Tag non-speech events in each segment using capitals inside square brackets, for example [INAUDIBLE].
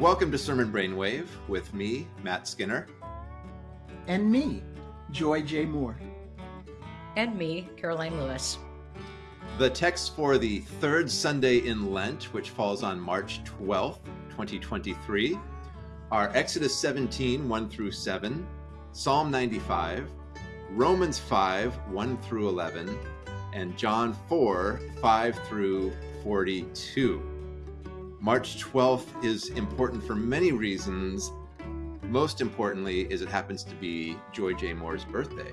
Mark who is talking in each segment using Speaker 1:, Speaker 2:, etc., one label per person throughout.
Speaker 1: Welcome to Sermon Brainwave with me, Matt Skinner.
Speaker 2: And me, Joy J. Moore.
Speaker 3: And me, Karoline Lewis.
Speaker 1: The text for the third Sunday in Lent, which falls on March 12th, 2023, are Exodus 17, 1 through 7, Psalm 95, Romans 5, 1 through 11, and John 4, 5 through 42. March 12th is important for many reasons. Most importantly is it happens to be Joy J. Moore's birthday.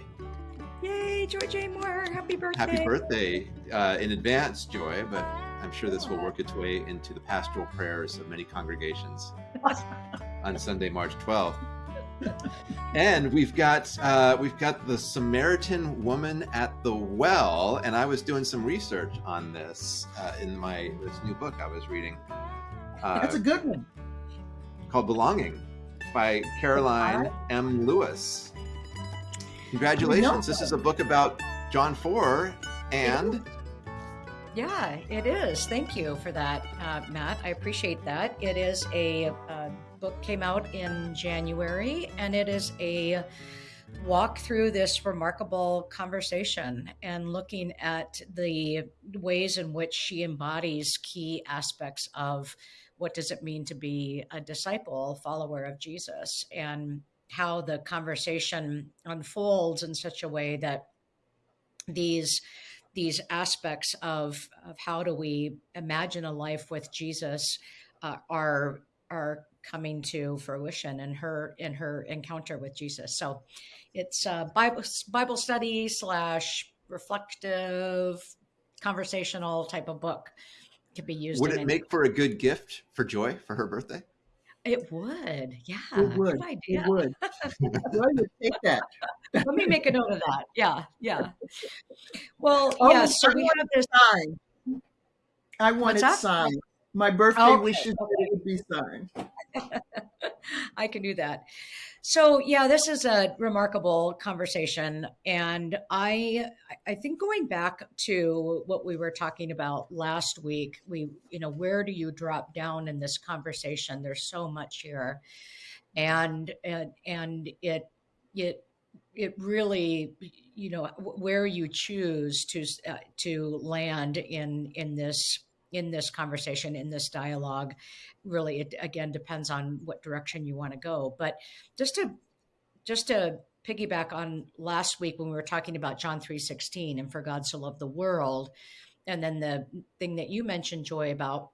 Speaker 3: Yay, Joy J. Moore! Happy birthday!
Speaker 1: Happy birthday uh, in advance, Joy, but I'm sure this will work its way into the pastoral prayers of many congregations [LAUGHS] on Sunday, March 12th. and we've got uh, we've got the Samaritan woman at the well, and I was doing some research on this uh, in my this new book I was reading.
Speaker 2: Uh, That's a good one.
Speaker 1: Called Belonging by Karoline M. Lewis. Congratulations. This is a book about John 4 and.
Speaker 3: Yeah, it is. Thank you for that, uh, Matt. I appreciate that. It is a uh, book came out in January, and it is a walk through this remarkable conversation and looking at the ways in which she embodies key aspects of what does it mean to be a disciple, follower of Jesus, and how the conversation unfolds in such a way that these these aspects of, of how do we imagine a life with Jesus uh, are are coming to fruition in her in her encounter with Jesus. So it's a Bible Bible study slash reflective conversational type of book to be used.
Speaker 1: Would it make for a good gift for Joy for her birthday?
Speaker 3: It would, yeah.
Speaker 2: It would. It would. [LAUGHS] Joy would take that.
Speaker 3: Let me make a note of that. Yeah, yeah. Well, oh, yeah. So we have this
Speaker 2: sign. I want What's it signed. My birthday oh, okay. wishes okay. that it would be signed. [LAUGHS] [LAUGHS]
Speaker 3: I can do that. So yeah, this is a remarkable conversation, and I I think going back to what we were talking about last week, we you know where do you drop down in this conversation? There's so much here, and and and it it it really you know where you choose to uh, to land in in this in this conversation, in this dialogue. Really, it again depends on what direction you want to go. But just to just to piggyback on last week when we were talking about John 3:16 and for God so loved the world, and then the thing that you mentioned, Joy, about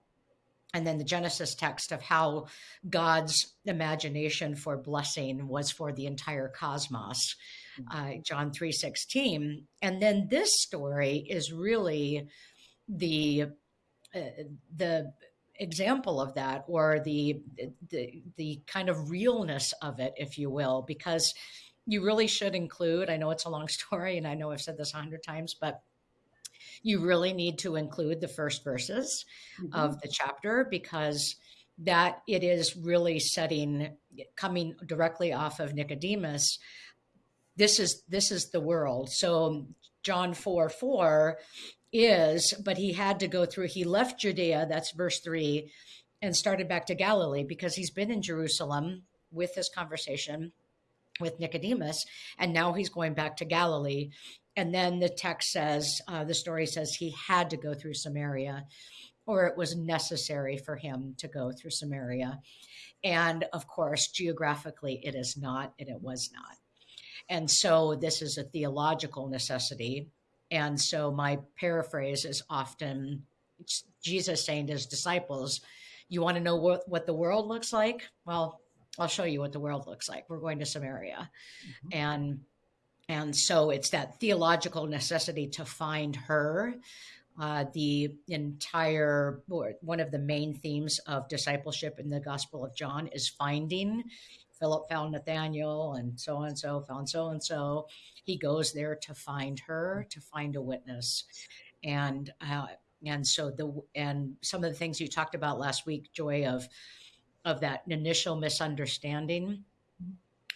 Speaker 3: and then the Genesis text of how God's imagination for blessing was for the entire cosmos, mm-hmm. uh, John three sixteen, and then this story is really the the example of that or the, the the kind of realness of it if you will because you really should include i know it's a long [LAUGHS] story and i know i've said this a hundred times but you really need to include the first verses mm-hmm. of the chapter because that it is really setting coming directly off of nicodemus this is this is the world so john 4 4 is, but he had to go through, he left Judea, that's verse three, and started back to Galilee because he's been in Jerusalem with this conversation with Nicodemus, and now he's going back to Galilee. And then the text says, uh, the story says he had to go through Samaria, or it was necessary for him to go through Samaria. And of course, geographically, it is not, and it was not. And so this is a theological necessity and so my paraphrase is often Jesus saying to his disciples, You want to know what, what the world looks like? Well, I'll show you what the world looks like. We're going to Samaria. Mm-hmm. And and so it's that theological necessity to find her. Uh, the entire one of the main themes of discipleship in the Gospel of John is finding. Philip found Nathanael, and so and so found so and so. He goes there to find her, to find a witness, and uh, and so the and some of the things you talked about last week, Joy, of of that initial misunderstanding.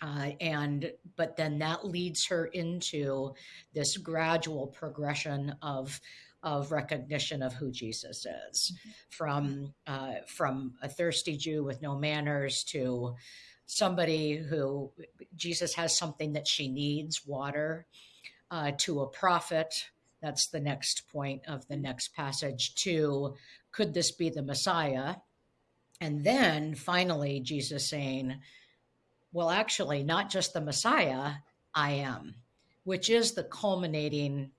Speaker 3: Uh, and but then that leads her into this gradual progression of of recognition of who Jesus is, from uh, from a thirsty Jew with no manners to somebody who Jesus has something that she needs, water, uh, to a prophet. That's the next point of the next passage. To could this be the Messiah? And then finally, Jesus saying, well, actually, not just the Messiah, I am, which is the culminating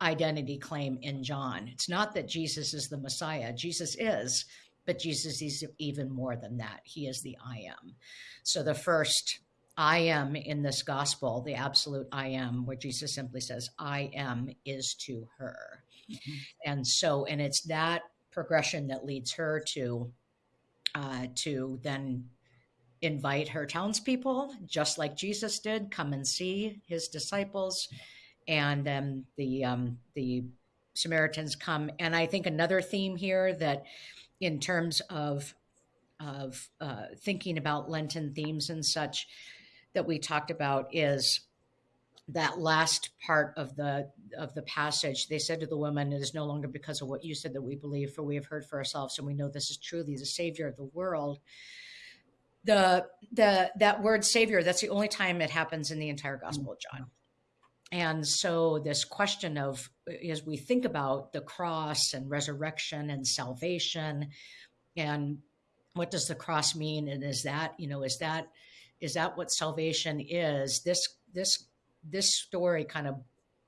Speaker 3: identity claim in John. It's not that Jesus is the Messiah, Jesus is, but Jesus is even more than that. He is the I am. So the first I am in this gospel, the absolute I am, where Jesus simply says, I am, is to her. Mm-hmm. And so, and it's that progression that leads her to uh, to then invite her townspeople, just like Jesus did, come and see his disciples, and then the um, the Samaritans come. And I think another theme here that, in terms of of uh, thinking about Lenten themes and such, that we talked about is that last part of the of the passage they said to the woman it is no longer because of what you said that we believe for we have heard for ourselves and we know this is truly the savior of the world. The the that word savior that's the only time it happens in the entire gospel of john and so this question of as we think about the cross and resurrection and salvation and what does the cross mean? And is that you know is that is that what salvation is? This this this story kind of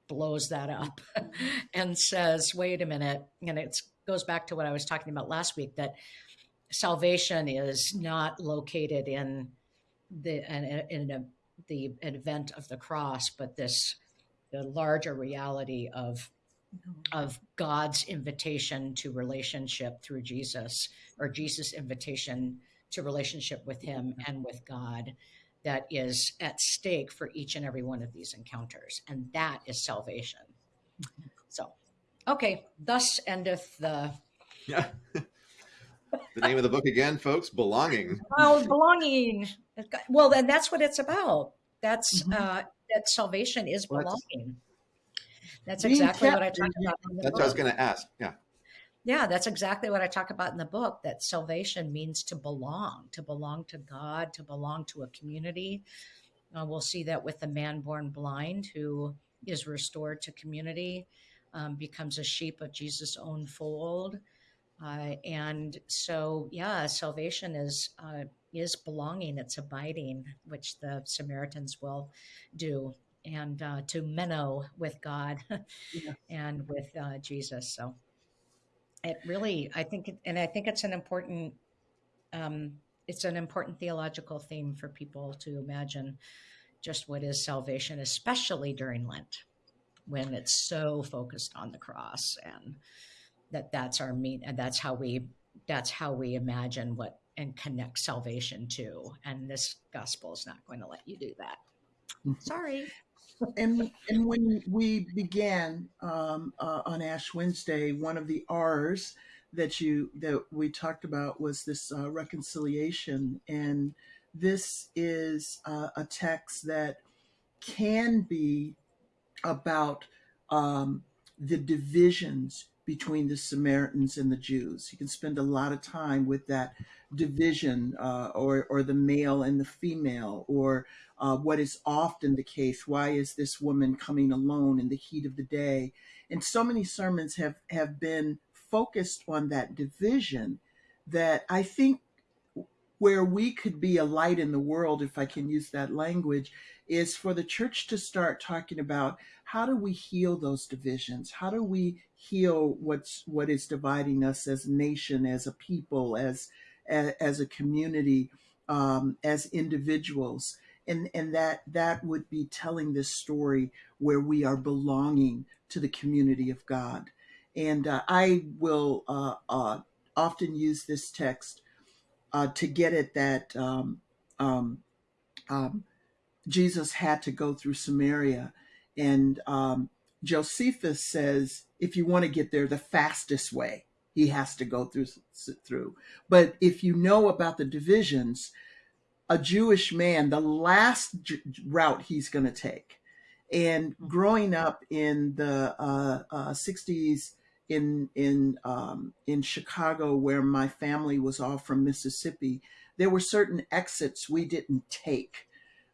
Speaker 3: blows that up [LAUGHS] and says wait a minute. And it goes back to what i was talking about last week that salvation is not located in the in, a, the event of the cross, but this the larger reality of of God's invitation to relationship through Jesus, or Jesus' invitation to relationship with Him and with God, that is at stake for each and every one of these encounters, and that is salvation. So, okay, thus endeth the.
Speaker 1: Yeah. [LAUGHS] the name of the book again, folks? Belonging.
Speaker 3: Oh, belonging. Well, then that's what it's about. That's mm-hmm. uh, that salvation is belonging. That's, that's exactly what I talk about.
Speaker 1: In the that's book. what I was going to ask. Yeah.
Speaker 3: Yeah, that's exactly what I talk about in the book. That salvation means to belong, to belong to God, to belong to a community. Uh, we'll see that with the man born blind who is restored to community, um, becomes a sheep of Jesus' own fold. Uh, and so, yeah, salvation is uh, is belonging. It's abiding, which the Samaritans will do, and uh, to meno with God yeah. [LAUGHS] and with uh, Jesus. So, it really, I think, and I think it's an important, um, it's an important theological theme for people to imagine just what is salvation, especially during Lent, when it's so focused on the cross and that that's our mean and that's how we that's how we imagine what and connect salvation to and this gospel is not going to let you do that mm-hmm. sorry
Speaker 2: and and when we began um, uh, on ash wednesday one of the r's that you that we talked about was this uh, reconciliation and this is uh, a text that can be about um, the divisions between the Samaritans and the Jews. You can spend a lot of time with that division, uh, or or the male and the female, or uh, what is often the case. Why is this woman coming alone in the heat of the day? And so many sermons have have been focused on that division that I think where we could be a light in the world, if I can use that language, is for the church to start talking about how do we heal those divisions? How do we heal what's what is dividing us as a nation, as a people, as as, a community, um, as individuals? And and that that would be telling this story where we are belonging to the community of God. And uh, I will uh, uh, often use this text uh, to get at that um, um, um, Jesus had to go through Samaria. And um, Josephus says, if you want to get there the fastest way, he has to go through through. But if you know about the divisions, a Jewish man, the last route he's going to take And growing up in the uh, uh, 60s in in um, in Chicago, where my family was all from Mississippi, there were certain exits we didn't take.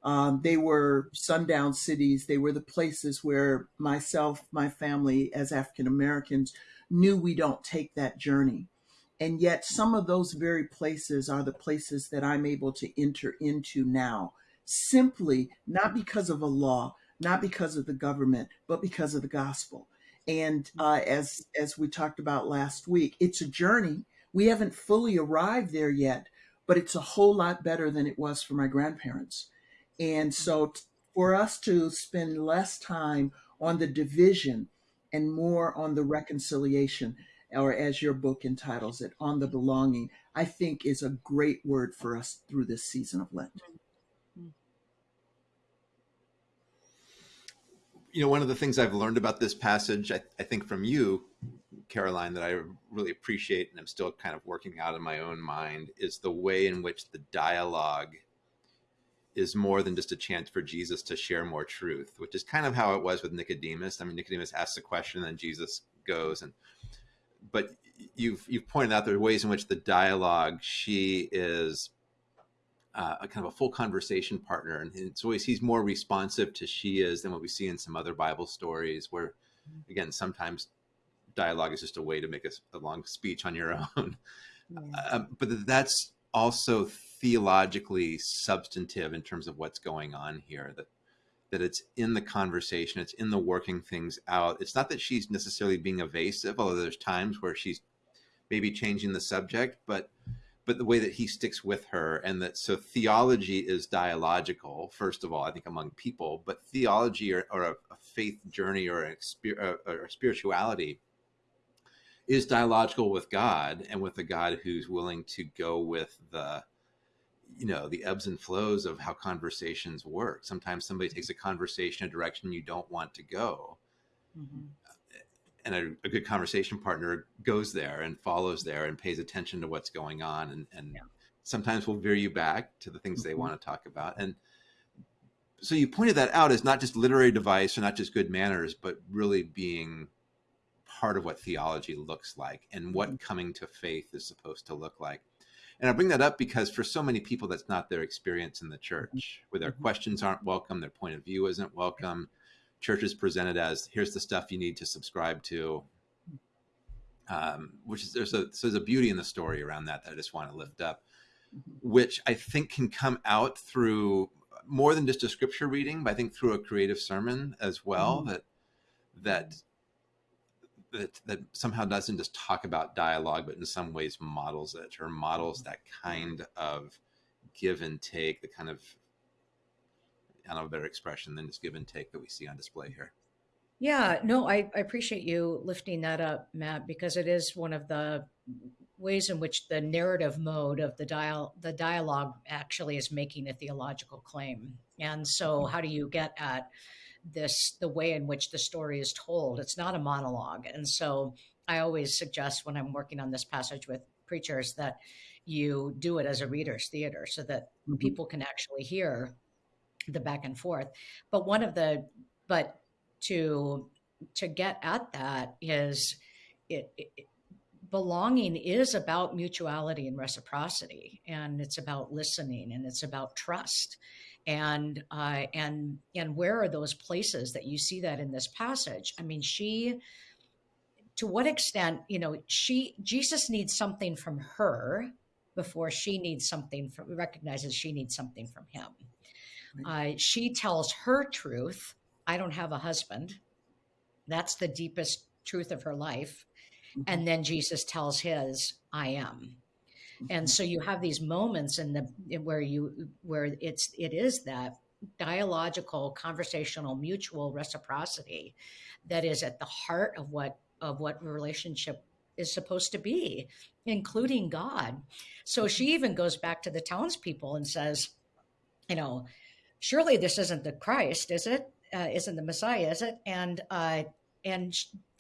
Speaker 2: Um, they were sundown cities. They were the places where myself, my family, as African Americans, knew we don't take that journey. And yet, some of those very places are the places that I'm able to enter into now, simply not because of a law, not because of the government, but because of the gospel. And uh, as as we talked about last week, it's a journey. We haven't fully arrived there yet, but it's a whole lot better than it was for my grandparents. And so, t- for us to spend less time on the division and more on the reconciliation, or as your book entitles it, on the belonging, I think is a great word for us through this season of Lent. Mm-hmm. Mm-hmm.
Speaker 1: You know, one of the things I've learned about this passage, I, I think from you, Karoline, that I really appreciate and I'm still kind of working out in my own mind is the way in which the dialogue is more than just a chance for Jesus to share more truth, which is kind of how it was with Nicodemus. I mean, Nicodemus asks a question, and then Jesus goes and. But you've you've pointed out there are ways in which the dialogue she is uh, a kind of a full conversation partner, and it's always he's more responsive to she is than what we see in some other Bible stories, where again sometimes dialogue is just a way to make a, a long speech on your [LAUGHS] own. Yeah. Um, but that's also theologically substantive in terms of what's going on here that that it's in the conversation it's in the working things out. It's not that she's necessarily being evasive although there's times where she's maybe changing the subject but but the way that he sticks with her and that so theology is dialogical first of all i think among people but theology or, or a, a, faith journey or, a, uh, or a spirituality is dialogical with god and with the god who's willing to go with the you know the ebbs and flows of how conversations work sometimes somebody takes a conversation a direction you don't want to go mm-hmm. and a, a, good conversation partner goes there and follows there and pays attention to what's going on and, and yeah. sometimes will veer you back to the things mm-hmm. they want to talk about and so you pointed that out as not just literary device or not just good manners but really being part of what theology looks like and what mm-hmm. coming to faith is supposed to look like and I bring that up because for so many people, that's not their experience in the church, where their mm-hmm. questions aren't welcome, their point of view isn't welcome. Church is presented as here's the stuff you need to subscribe to, um, which is there's a so there's a beauty in the story around that that I just want to lift up, mm-hmm. which I think can come out through more than just a scripture reading, but I think through a creative sermon as well. Mm-hmm. That that that that somehow doesn't just talk about dialogue, but in some ways models it or models mm-hmm. that kind of give and take, the kind of I don't know a better expression than just give and take that we see on display here.
Speaker 3: Yeah, no, I, I appreciate you lifting that up, Matt, because it is one of the ways in which the narrative mode of the dial the dialogue actually is making a theological claim. And so mm-hmm. how do you get at this the way in which the story is told. It's not a monologue. And so I always suggest when I'm working on this passage with preachers that you do it as a reader's theater so that mm-hmm. people can actually hear the back and forth. But one of the but to to get at that is it, it belonging is about mutuality and reciprocity and it's about listening and it's about trust and uh, and and where are those places that you see that in this passage? I mean she to what extent you know she jesus needs something from her before she needs something from recognizes she needs something from him. Uh, she tells her truth i don't have a husband. That's the deepest truth of her life. Mm-hmm. and then jesus tells his i am and so you have these moments in the where you where it's it is that dialogical conversational mutual reciprocity that is at the heart of what of what relationship is supposed to be including god. So she even goes back to the townspeople and says you know surely this isn't the christ is it? Uh, not the messiah is it? And uh and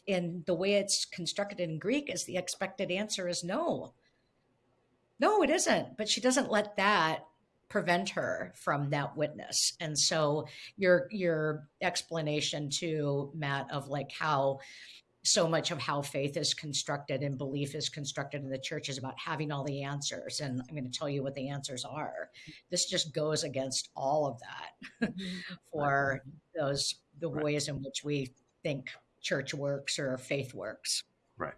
Speaker 3: in the way it's constructed in greek is the expected answer is no no, it isn't. But she doesn't let that prevent her from that witness. And so your your explanation to Matt of like how so much of how faith is constructed and belief is constructed in the church is about having all the answers. And I'm going to tell you what the answers are. This just goes against all of that [LAUGHS] for those the right. ways in which we think church works or faith works.
Speaker 1: Right.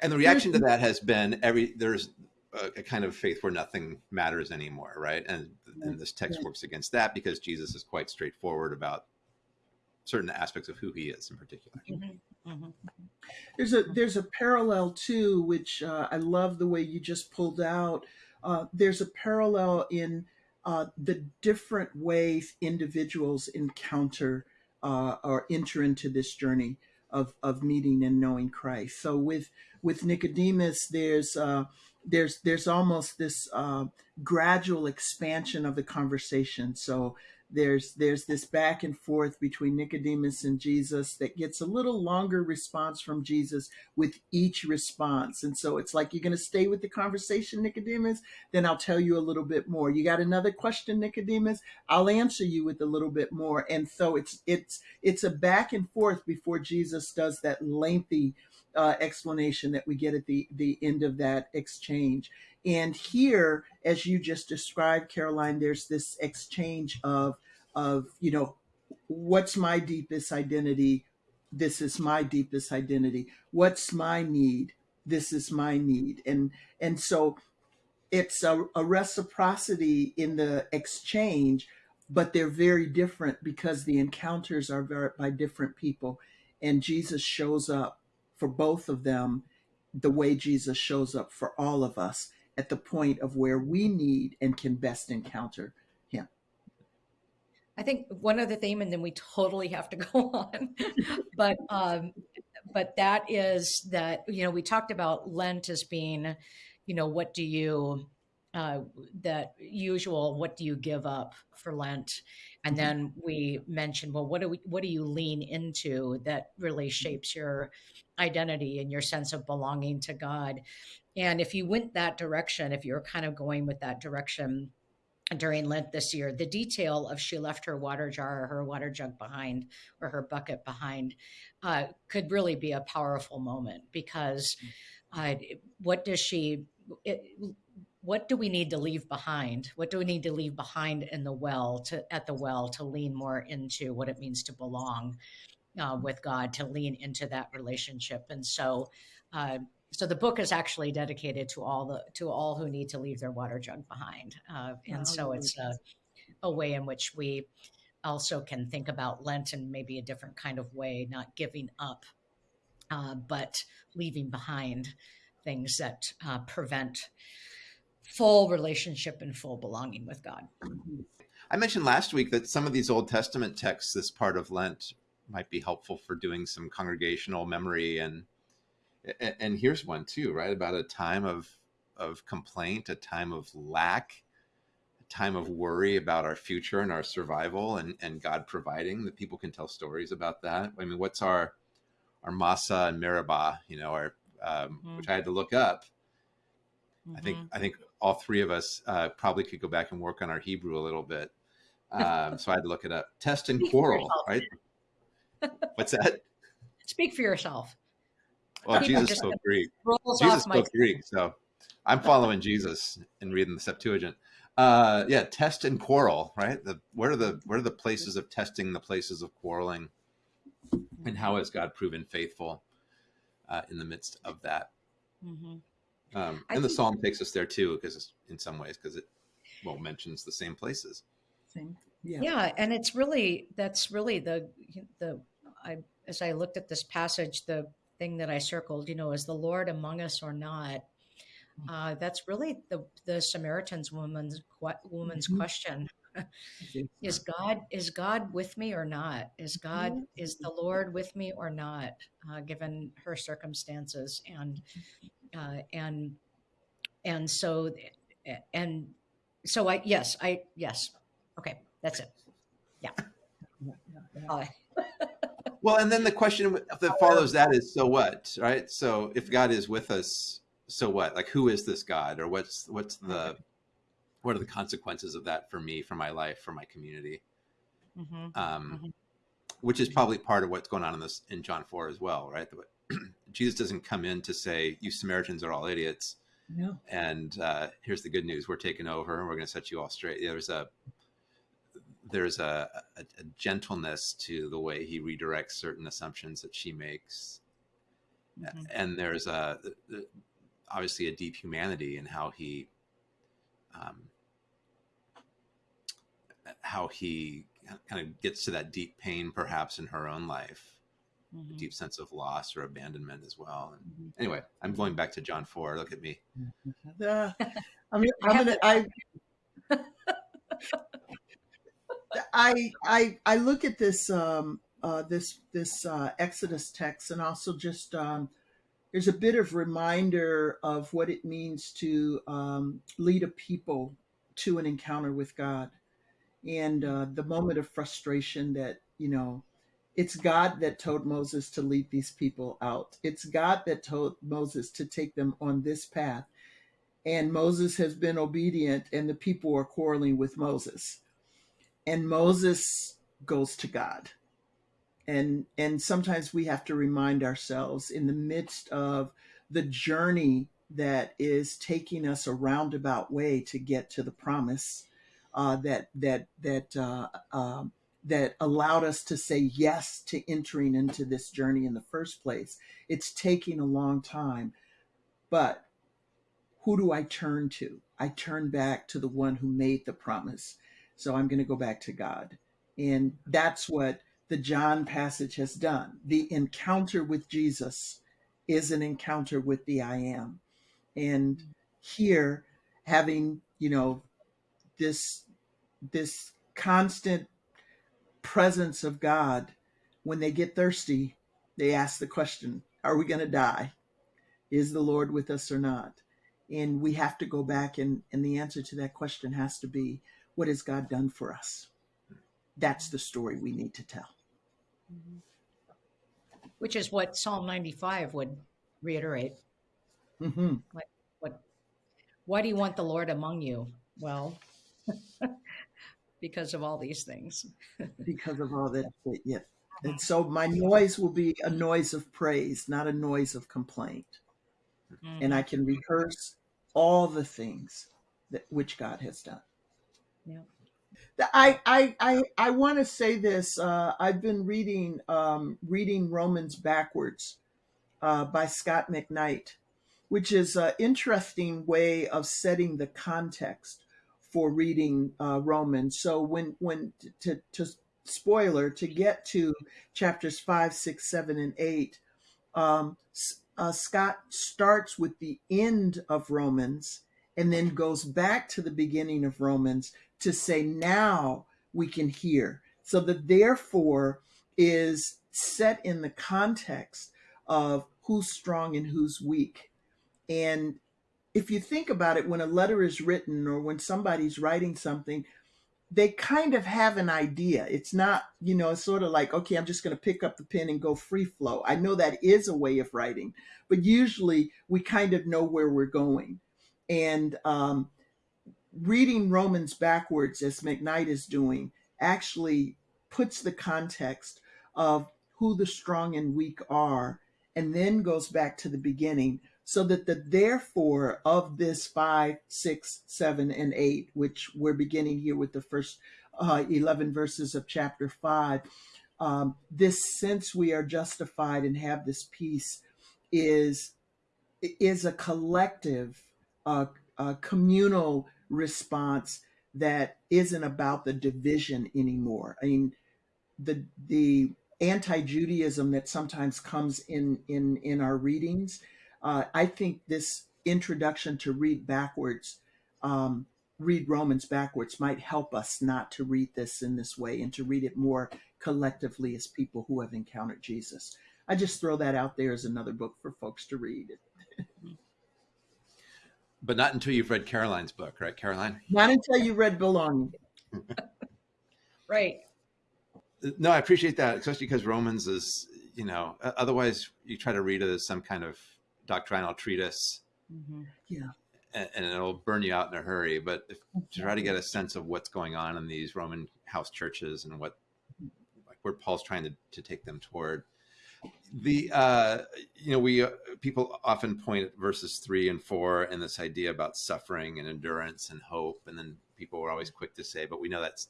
Speaker 1: And the reaction to that has been every there's a, a kind of faith where nothing matters anymore, right? And and this text works against that because Jesus is quite straightforward about certain aspects of who he is in particular. Mm-hmm.
Speaker 2: Mm-hmm. There's a there's a parallel too, which uh, I love the way you just pulled out. Uh, there's a parallel in uh, the different ways individuals encounter uh, or enter into this journey of of meeting and knowing Christ. So with with Nicodemus, there's uh, there's there's almost this uh, gradual expansion of the conversation. So there's there's this back and forth between Nicodemus and Jesus that gets a little longer response from Jesus with each response. And so it's like you're going to stay with the conversation Nicodemus, then I'll tell you a little bit more. You got another question Nicodemus? I'll answer you with a little bit more. And so it's it's it's a back and forth before Jesus does that lengthy uh, explanation that we get at the the end of that exchange. And here, as you just described, Karoline, there's this exchange of of you know what's my deepest identity? This is my deepest identity. What's my need? This is my need. And and so it's a, a reciprocity in the exchange but they're very different because the encounters are very, by different people. And jesus shows up for both of them the way jesus shows up for all of us at the point of where we need and can best encounter him.
Speaker 3: I think one other theme, and then we totally have to [LAUGHS] go on. but um, but that is that you know we talked about Lent as being, you know, what do you uh, that usual what do you give up for Lent, and mm-hmm. then we mentioned well what do we what do you lean into that really shapes your identity and your sense of belonging to God, and if you went that direction, if you're kind of going with that direction during Lent this year. The detail of she left her water jar or her water jug behind or her bucket behind uh, could really be a powerful moment because uh, what does she, it, what do we need to leave behind? What do we need to leave behind in the well to at the well to lean more into what it means to belong uh, with God, to lean into that relationship? And so, uh, so the book is actually dedicated to all the to all who need to leave their water jug behind uh, and so it's a, a, way in which we also can think about lent in maybe a different kind of way not giving up uh, but leaving behind things that uh, prevent full relationship and full belonging with god
Speaker 1: i mentioned last week that some of these old testament texts this part of lent might be helpful for doing some congregational memory and and, here's one too, right? About a time of of complaint, a time of lack, a time of worry about our future and our survival, and and God providing. That people can tell stories about that. I mean, what's our our Massah and Meribah? You know, our um, mm-hmm. which I had to look up. Mm-hmm. I think mm-hmm. I think all three of us uh, probably could go back and work on our Hebrew a little bit. Um, so I had to look it up. Test and quarrel, right? [LAUGHS] What's that?
Speaker 3: Speak for yourself.
Speaker 1: Well, Jesus spoke Greek. Jesus spoke Greek, so I'm [LAUGHS] following Jesus and reading the Septuagint. Uh, yeah, test and quarrel, right? The where are the where are the places of testing, the places of quarreling, and how has God proven faithful uh, in the midst of that? Mm-hmm. Um, and the psalm takes us there too, because in some ways, because it well mentions the same places.
Speaker 3: Same, yeah, yeah, and it's really that's really the the I as I looked at this passage, the thing that I circled, you know, is the Lord among us or not? Mm. Uh, that's really the the Samaritan's woman's woman's mm-hmm. question. [LAUGHS] is God is God with me or not? Is God mm-hmm. is the Lord with me or not? Uh, given her circumstances and uh, and and so and so I yes I yes okay that's it yeah.
Speaker 1: yeah, [LAUGHS] yeah. Well, and then the question that follows that is, so what, right? So if God is with us, so what? Like, who is this God, or what's what's the what are the consequences of that for me, for my life, for my community?
Speaker 3: Mhm.
Speaker 1: Um,
Speaker 3: Mhm.
Speaker 1: Which is probably part of what's going on in this in John four as well, right? Jesus doesn't come in to say you Samaritans are all idiots,
Speaker 2: No.
Speaker 1: and uh, here's the good news: we're taking over, and we're going to set you all straight. There's a there's a, a, a gentleness to the way he redirects certain assumptions that she makes,
Speaker 3: Mhm.
Speaker 1: and there's a obviously a deep humanity in how he um, how he kind of gets to that deep pain perhaps in her own life a
Speaker 3: Mhm.
Speaker 1: deep sense of loss or abandonment as well and
Speaker 3: Mhm.
Speaker 1: anyway i'm going back to john 4 look at me [LAUGHS]
Speaker 2: Uh, I mean,
Speaker 3: I
Speaker 2: I'm
Speaker 3: have
Speaker 2: gonna, I, [LAUGHS] I, I, I look at this, um, uh, this, this uh, Exodus text, and also just um, there's a bit of reminder of what it means to um, lead a people to an encounter with God, and uh, the moment of frustration that you know. It's God that told Moses to lead these people out. It's God that told Moses to take them on this path and Moses has been obedient, and the people are quarreling with Moses. And Moses goes to God. And and sometimes we have to remind ourselves in the midst of the journey that is taking us a roundabout way to get to the promise uh, that that that uh, um, that allowed us to say yes to entering into this journey in the first place. It's taking a long time, but who do I turn to? I turn back to the one who made the promise. So I'm going to go back to God. And that's what the John passage has done. The encounter with Jesus is an encounter with the I am. And here having, you know, this this constant presence of God when they get thirsty, they ask the question, are we going to die? Is the Lord with us or not? and we have to go back and, and the answer to that question has to be what has god done for us that's the story we need to tell
Speaker 3: Mhm. Which is what Psalm 95 would reiterate.
Speaker 2: hmm
Speaker 3: What? Why do you want the Lord among you? Well, because of all these things. [LAUGHS]
Speaker 2: because of all that yeah and so my noise will be a noise of praise not a noise of complaint and i can rehearse all the things that which god has done
Speaker 3: Yeah.
Speaker 2: I I I, I want to say this. Uh, I've been reading um, reading Romans backwards uh, by Scot McKnight, which is an interesting way of setting the context for reading uh, Romans. So when when to, to spoiler to get to chapters five, six, seven, and eight, um, uh, Scot starts with the end of Romans and then goes back to the beginning of Romans to say now we can hear. So the therefore is set in the context of who's strong and who's weak. And if you think about it, when a letter is written or when somebody's writing something, they kind of have an idea. It's not, you know, sort of like, okay, I'm just going to pick up the pen and go free flow. I know that is a way of writing, but usually we kind of know where we're going. And um, reading Romans backwards, as McKnight is doing, actually puts the context of who the strong and weak are, and then goes back to the beginning so that the therefore of this five, six, seven, and eight, which we're beginning here with the first uh, 11 verses of chapter five, um, this sense we are justified and have this peace is is a collective, uh, uh, communal response that isn't about the division anymore. I mean, the the anti-Judaism that sometimes comes in in in our readings. Uh, I think this introduction to read backwards, um, read Romans backwards, might help us not to read this in this way and to read it more collectively as people who have encountered Jesus. I just throw that out there as another book for folks to read. [LAUGHS]
Speaker 1: but not until you've read karoline's book right karoline
Speaker 2: Not until you read Belonging. [LAUGHS]
Speaker 3: Right.
Speaker 1: no i appreciate that especially because romans is you know otherwise you try to read it as some kind of doctrinal treatise
Speaker 3: Mhm.
Speaker 1: and, and it'll burn you out in a hurry. But if, to try to get a sense of what's going on in these Roman house churches and what like where Paul's trying to, to take them toward. The uh, you know we uh, people often point at verses three and four and this idea about suffering and endurance and hope, and then people were always quick to say, but we know that's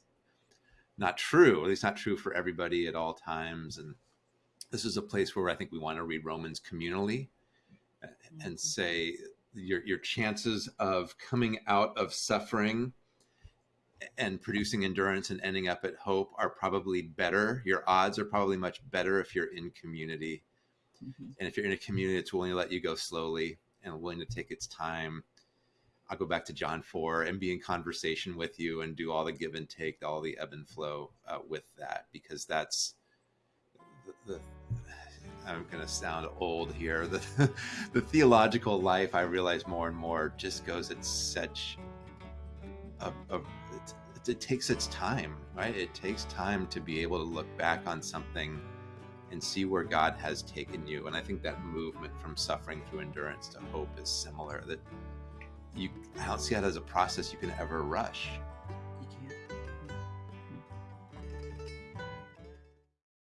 Speaker 1: not true. At least not true for everybody at all times. And this is a place where I think we want to read Romans communally and say your your chances of coming out of suffering and producing endurance and ending up at hope are probably better. Your odds are probably much better if you're in community. Mm-hmm. And if you're in a community that's willing to let you go slowly and willing to take its time, I'll go back to John 4 and be in conversation with you and do all the give and take, all the ebb and flow uh, with that, because that's the, the I'm going to sound old here. The, [LAUGHS] the theological life, I realize more and more, just goes at such a, a it, it takes its time, right? It takes time to be able to look back on something and see where God has taken you. And I think that movement from suffering through endurance to hope is similar. That you, I don't see that as a process you can ever rush.